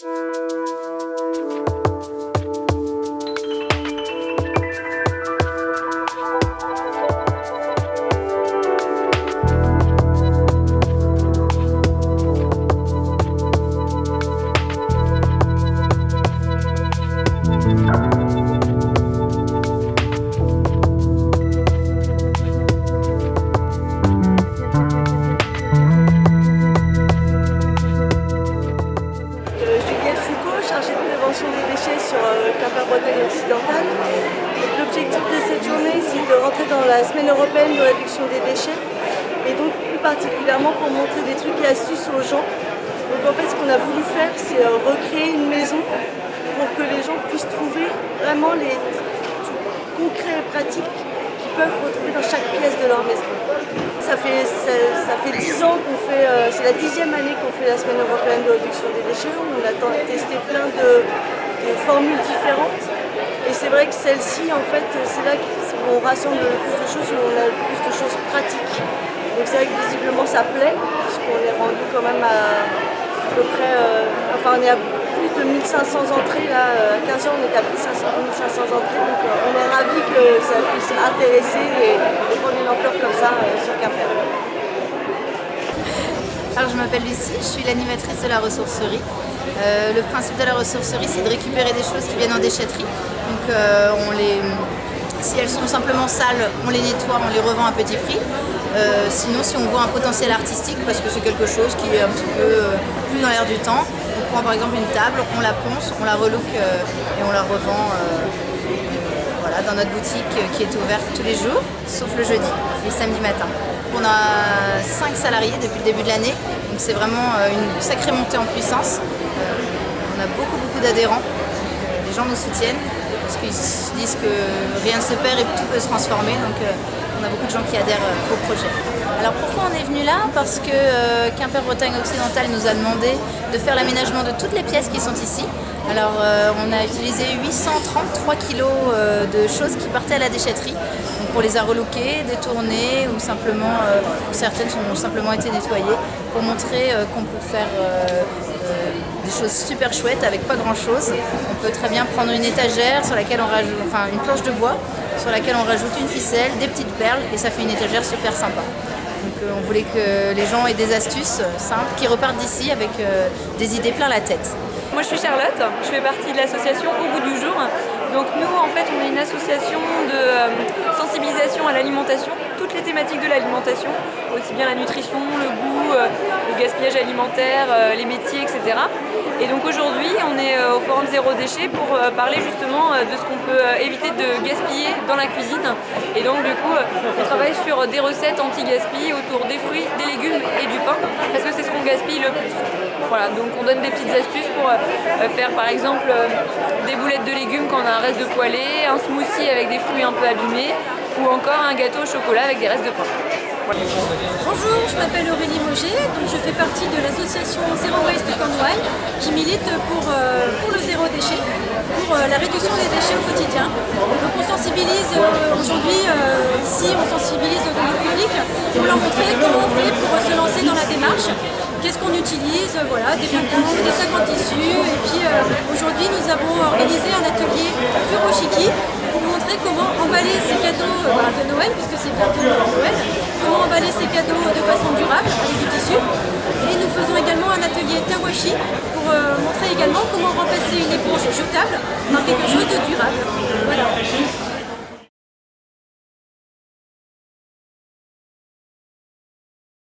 you. L'objectif de cette journée, c'est de rentrer dans la semaine européenne de réduction des déchets et donc plus particulièrement pour montrer des trucs et astuces aux gens. Donc en fait, ce qu'on a voulu faire, c'est euh, recréer une maison pour que les gens puissent trouver vraiment les concrets et pratiques qu'ils peuvent retrouver dans chaque pièce de leur maison. Ça fait, fait 10 ans qu'on fait, euh, c'est la dixième année qu'on fait la semaine européenne de réduction des déchets. On a testé plein de formules différentes. Et c'est vrai que celle-ci, en fait, c'est là qu'on rassemble le plus de choses, où on a le plus de choses pratiques. Donc c'est vrai que visiblement ça plaît, puisqu'on est rendu quand même à, à peu près, euh, enfin on est à plus de 1500 entrées, là, à 15 ans on est à plus de 1500 entrées, donc euh, on est ravis que ça puisse intéresser et, prendre une ampleur comme ça euh, sur Quimper. Alors je m'appelle Lucie, je suis l'animatrice de la ressourcerie. le principe de la ressourcerie c'est de récupérer des choses qui viennent en déchetterie donc euh, si elles sont simplement sales, on les nettoie, on les revend à petit prix. Euh, sinon, si on voit un potentiel artistique, parce que c'est quelque chose qui est un petit peu euh, plus dans l'air du temps, on prend par exemple une table, on la ponce, on la relook et on la revend voilà, dans notre boutique qui est ouverte tous les jours, sauf le jeudi et le samedi matin. On a 5 salariés depuis le début de l'année, donc c'est vraiment une sacrée montée en puissance. on a beaucoup beaucoup d'adhérents, les gens nous soutiennent parce qu'ils se disent que rien ne se perd et tout peut se transformer. Donc euh, on a beaucoup de gens qui adhèrent euh, au projet. Alors pourquoi on est venu là? Parce que euh, Quimper-Bretagne occidentale nous a demandé de faire l'aménagement de toutes les pièces qui sont ici. Alors on a utilisé 833 kg de choses qui partaient à la déchetterie. Donc on les a relookées, détournées ou simplement, certaines ont simplement été nettoyées pour montrer qu'on peut faire des choses super chouettes avec pas grand chose. On peut très bien prendre une étagère sur laquelle on rajoute, une planche de bois sur laquelle on rajoute une ficelle, des petites perles et ça fait une étagère super sympa. Donc euh, on voulait que les gens aient des astuces simples qui repartent d'ici avec euh, des idées plein la tête. Moi je suis Charlotte, je fais partie de l'association Au goût du jour. Donc nous en fait on est une association de euh, sensibilisation à l'alimentation, toutes les thématiques de l'alimentation, aussi bien la nutrition, le goût, le gaspillage alimentaire, les métiers, etc. Et donc aujourd'hui, on est euh, au Forum Zéro Déchet pour euh, parler justement euh, de ce qu'on peut éviter de gaspiller dans la cuisine. Et donc du coup, on travaille sur des recettes anti-gaspi autour des fruits, des légumes et du pain, parce que c'est ce qu'on gaspille le plus. Voilà, donc on donne des petites astuces pour faire par exemple des boulettes de légumes quand on a un reste de poêlée, un smoothie avec des fruits un peu abîmés, ou encore un gâteau au chocolat avec des restes de pain. Bonjour, je m'appelle Aurélie Moget, donc je fais partie de l'association Zero Waste Cornouailles. Qui milite pour, euh, pour le zéro déchet, pour euh, la réduction des déchets au quotidien. Donc on sensibilise euh, aujourd'hui, ici on sensibilise le public pour leur montrer comment on fait pour se lancer dans la démarche, qu'est-ce qu'on utilise, voilà, des flacons, des sacs en tissu. Et puis aujourd'hui nous avons organisé un atelier montrer comment emballer ces cadeaux bah, de Noël, puisque c'est bientôt Noël, comment emballer ces cadeaux de façon durable avec du tissu. Et nous faisons également un atelier Tawashi pour euh, montrer également comment remplacer une éponge jetable par quelque chose de durable.